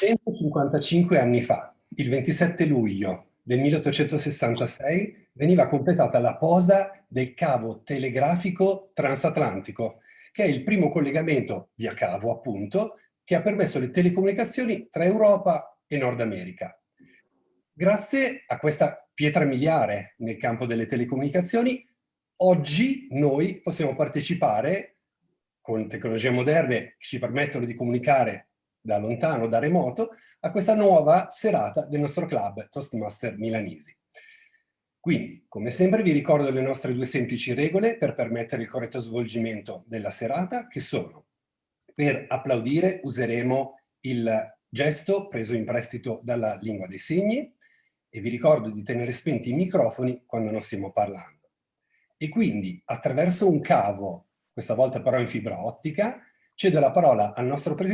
155 anni fa, il 27 luglio del 1866, veniva completata la posa del cavo telegrafico transatlantico, che è il primo collegamento via cavo, appunto, che ha permesso le telecomunicazioni tra Europa e Nord America. Grazie a questa pietra miliare nel campo delle telecomunicazioni, oggi noi possiamo partecipare con tecnologie moderne che ci permettono di comunicare da lontano, da remoto, a questa nuova serata del nostro club Toastmaster Milanesi. Quindi, come sempre, vi ricordo le nostre due semplici regole per permettere il corretto svolgimento della serata, che sono per applaudire useremo il gesto preso in prestito dalla lingua dei segni e vi ricordo di tenere spenti i microfoni quando non stiamo parlando. E quindi, attraverso un cavo, questa volta però in fibra ottica, cedo la parola al nostro presidente